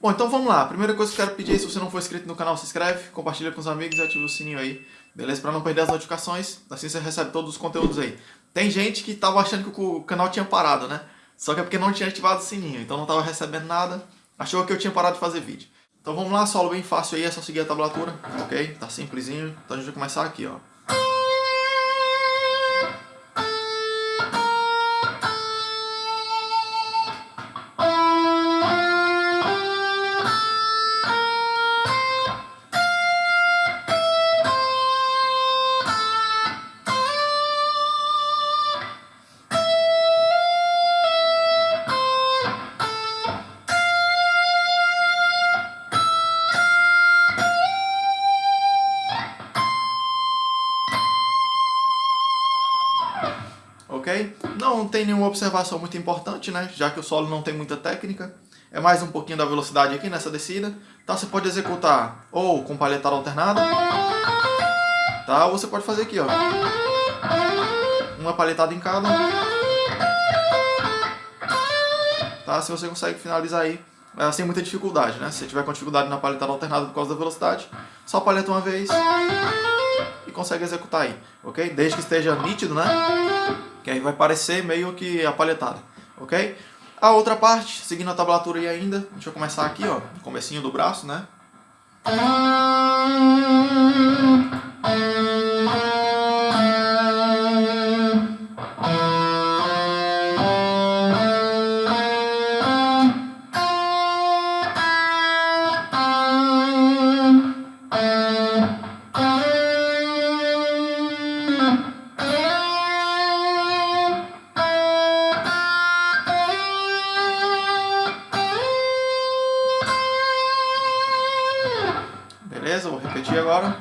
Bom, então vamos lá. A primeira coisa que eu quero pedir é se você não for inscrito no canal, se inscreve, compartilha com os amigos e ativa o sininho aí, beleza? Pra não perder as notificações, assim você recebe todos os conteúdos aí. Tem gente que tava achando que o canal tinha parado, né? Só que é porque não tinha ativado o sininho, então não tava recebendo nada, achou que eu tinha parado de fazer vídeo. Então vamos lá, solo bem fácil aí, é só seguir a tablatura, ok? Tá simplesinho, então a gente vai começar aqui, ó. Não tem nenhuma observação muito importante, né? Já que o solo não tem muita técnica. É mais um pouquinho da velocidade aqui nessa descida. Tá? Você pode executar ou com palhetada alternada, tá? Ou você pode fazer aqui, ó. Uma palhetada em cada. Tá? Se você consegue finalizar aí é, sem muita dificuldade, né? Se tiver com dificuldade na palhetada alternada por causa da velocidade, só palheta uma vez consegue executar aí, ok? Desde que esteja nítido, né? que aí vai parecer meio que a palhetada, ok? A outra parte, seguindo a tablatura aí ainda, deixa eu começar aqui, ó, comecinho do braço, né? Beleza? Vou repetir agora.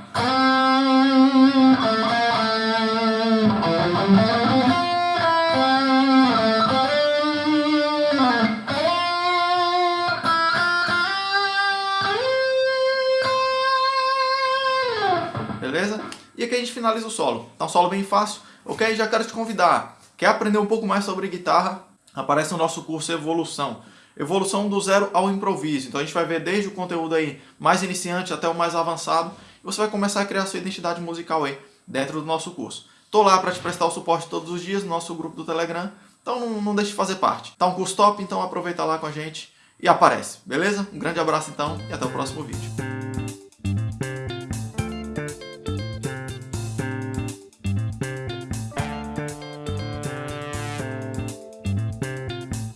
Beleza? E aqui a gente finaliza o solo. Tá um solo bem fácil. Ok? Já quero te convidar. Quer aprender um pouco mais sobre guitarra? Aparece no nosso curso Evolução evolução do zero ao improviso. Então a gente vai ver desde o conteúdo aí mais iniciante até o mais avançado. E você vai começar a criar sua identidade musical aí dentro do nosso curso. Tô lá para te prestar o suporte todos os dias no nosso grupo do Telegram. Então não, não deixe de fazer parte. Tá um curso top, então aproveita lá com a gente e aparece, beleza? Um grande abraço então e até o próximo vídeo.